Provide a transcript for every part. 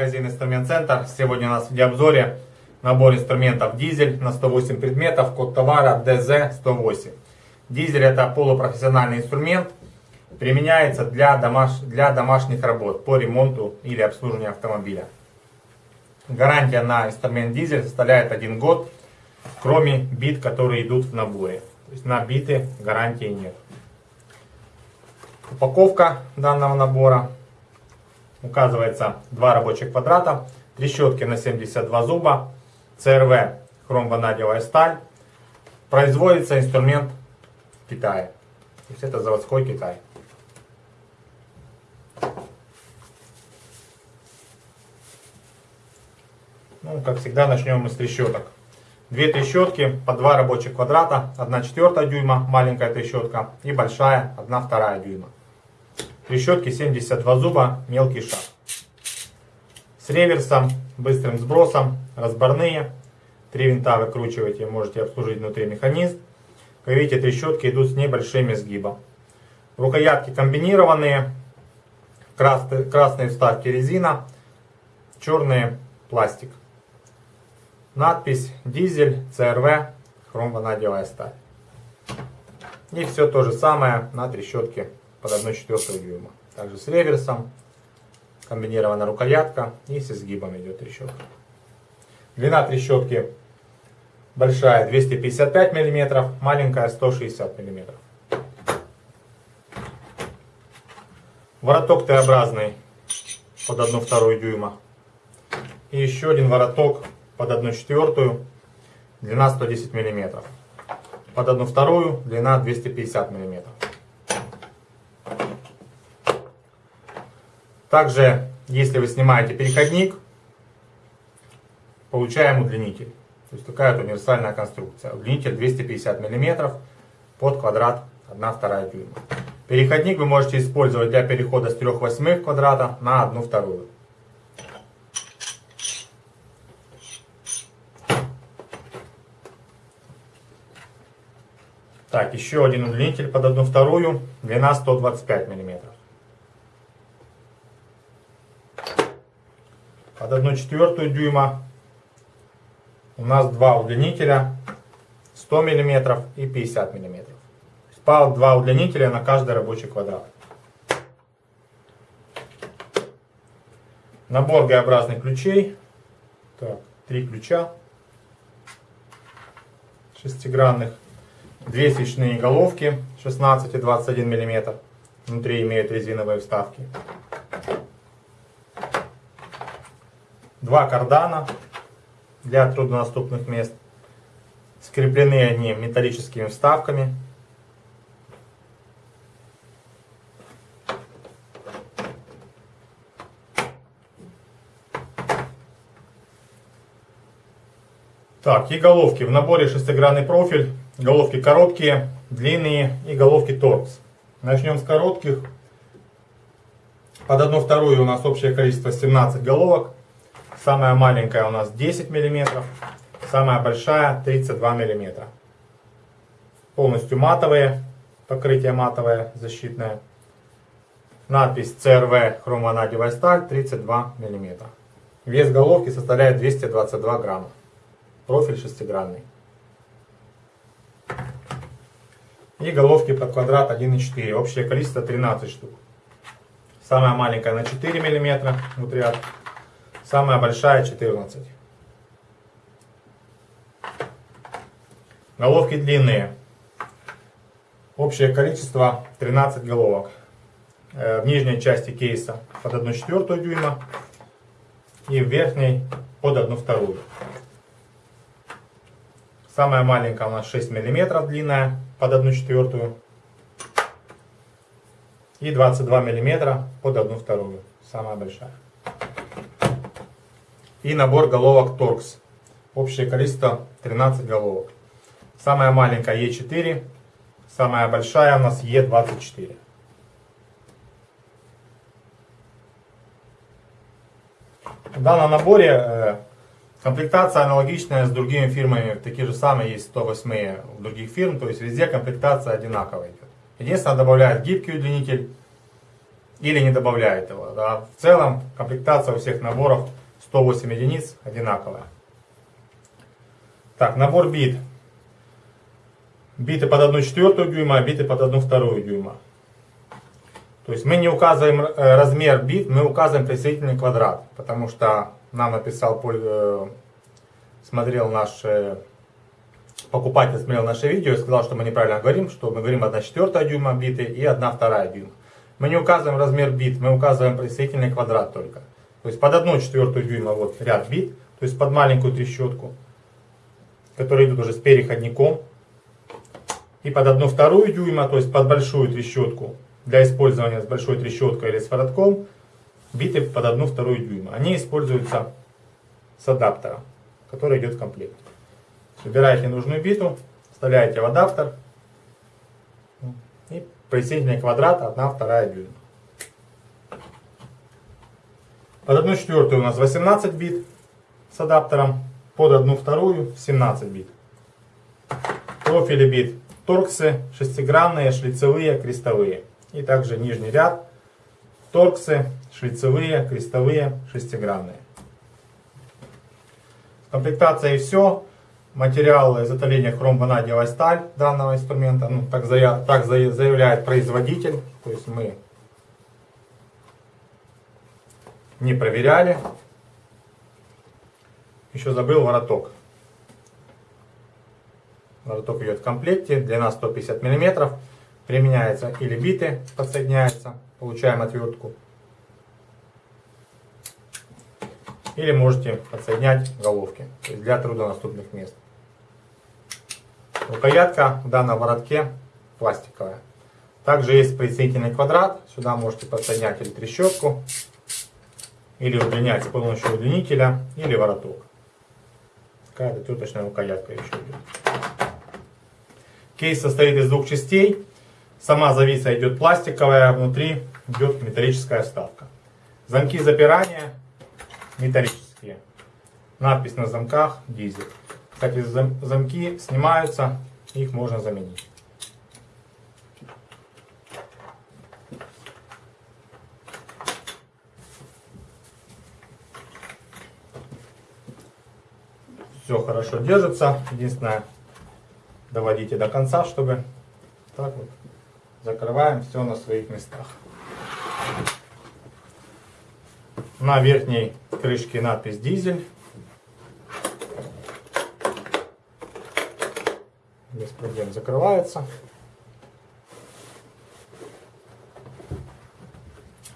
магазин Инструмент Центр. Сегодня у нас в обзоре набор инструментов дизель на 108 предметов, код товара DZ108. Дизель это полупрофессиональный инструмент, применяется для, домаш... для домашних работ по ремонту или обслуживанию автомобиля. Гарантия на инструмент дизель составляет 1 год, кроме бит, которые идут в наборе. То есть на биты гарантии нет. Упаковка данного набора указывается два рабочих квадрата, трещотки на 72 зуба, ЦРВ хромванадиевая сталь. Производится инструмент в Китае. То есть это заводской Китай. Ну, как всегда, начнем мы с трещоток. Две трещотки по два рабочих квадрата, 1 четвертая дюйма, маленькая трещотка и большая, 1 вторая дюйма. Трещотки 72 зуба, мелкий шаг. С реверсом, быстрым сбросом, разборные. Три винта выкручиваете, можете обслужить внутри механизм. Как видите, трещотки идут с небольшим изгибом. Рукоятки комбинированные. Красные, красные вставки резина, черные пластик. Надпись дизель, ЦРВ, хромванадиевая сталь. И все то же самое на трещотке под 1,4 дюйма. Также с реверсом, комбинированная рукоятка и с изгибом идет трещотка. Длина трещотки большая 255 мм, маленькая 160 мм. Вороток Т-образный под 1,2 дюйма. И еще один вороток под 1,4, длина 110 мм. Под 1,2 длина 250 мм. Также, если вы снимаете переходник, получаем удлинитель. То есть такая вот универсальная конструкция. Удлинитель 250 мм под квадрат 1,2 дюйма. Переходник вы можете использовать для перехода с 3 восьмых квадрата на 1 вторую. Так, еще один удлинитель под 1 вторую, длина 125 мм. Под 1 четвертую дюйма у нас два удлинителя 100 мм и 50 мм. По два удлинителя на каждый рабочий квадрат. Набор Г-образных ключей. Так, три ключа шестигранных. Две свечные головки 16 и 21 мм. Внутри имеют резиновые вставки. Два кардана для труднодоступных мест. Скреплены они металлическими вставками. Так, и головки. В наборе шестигранный профиль. Головки короткие, длинные и головки торкс. Начнем с коротких. Под одну вторую у нас общее количество 17 головок. Самая маленькая у нас 10 мм, самая большая 32 мм. Полностью матовые, покрытие матовое, защитное. Надпись CRV хромванадевая сталь 32 мм. Вес головки составляет 222 грамма. Профиль шестигранный. И головки под квадрат 1,4. Общее количество 13 штук. Самая маленькая на 4 мм внутряд. Самая большая 14. Головки длинные. Общее количество 13 головок. Э, в нижней части кейса под 1 четвертую дюйма и в верхней под 1 вторую. Самая маленькая у нас 6 мм длинная под 1 четвертую и 22 мм под 1 вторую. Самая большая и набор головок торкс. Общее количество 13 головок. Самая маленькая Е4, самая большая у нас Е24. В данном наборе э, комплектация аналогичная с другими фирмами, такие же самые есть 108 у других фирм, то есть везде комплектация одинаковая идет. Единственное, добавляет гибкий удлинитель или не добавляет его. Да. В целом комплектация у всех наборов 108 единиц одинаковая. Так, набор бит. Биты под 1,4 дюйма, а биты под 1,2 дюйма. То есть мы не указываем э, размер бит, мы указываем присоединительный квадрат. Потому что нам написал, э, смотрел наш покупатель, смотрел наше видео и сказал, что мы неправильно говорим, что мы говорим 1,4 дюйма биты и 1,2 дюйма. Мы не указываем размер бит, мы указываем присоединительный квадрат только. То есть под 1,4 дюйма вот ряд бит, то есть под маленькую трещотку, которые идут уже с переходником. И под 1,2 дюйма, то есть под большую трещотку, для использования с большой трещоткой или с воротком, биты под 1,2 дюйма. Они используются с адаптером, который идет в комплекте. Выбираете нужную биту, вставляете в адаптер и присоединение квадрата 1,2 дюйма. Под 1 четвертую у нас 18 бит с адаптером, под 1 вторую 17 бит. Профили бит торксы, шестигранные, шлицевые, крестовые. И также нижний ряд торксы, шлицевые, крестовые, шестигранные. Комплектация и все. Материал изготовления хромванадиевая сталь данного инструмента. Ну, так, заяв, так заявляет производитель. То есть мы не проверяли. Еще забыл вороток. Вороток идет в комплекте, длина 150 мм. Применяется или биты, подсоединяется, получаем отвертку. Или можете подсоединять головки для труднодоступных мест. Рукоятка в данном воротке пластиковая. Также есть присоединительный квадрат. Сюда можете подсоединять или трещотку, или удлинять с помощью удлинителя, или вороток. Какая-то теточная рукоятка еще идет. Кейс состоит из двух частей. Сама зависа идет пластиковая, внутри идет металлическая вставка. Замки запирания металлические. Надпись на замках дизель. Кстати, замки снимаются, их можно заменить. Все хорошо держится. Единственное, доводите до конца, чтобы так вот закрываем все на своих местах. На верхней крышке надпись дизель. Без проблем закрывается.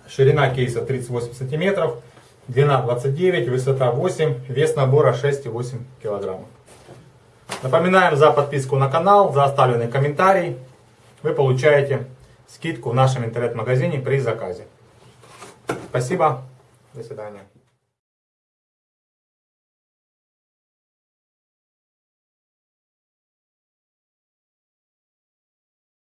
Ширина кейса 38 сантиметров, длина 29, высота 8, вес набора 6,8 килограммов. Напоминаем за подписку на канал, за оставленный комментарий. Вы получаете скидку в нашем интернет-магазине при заказе. Спасибо. До свидания.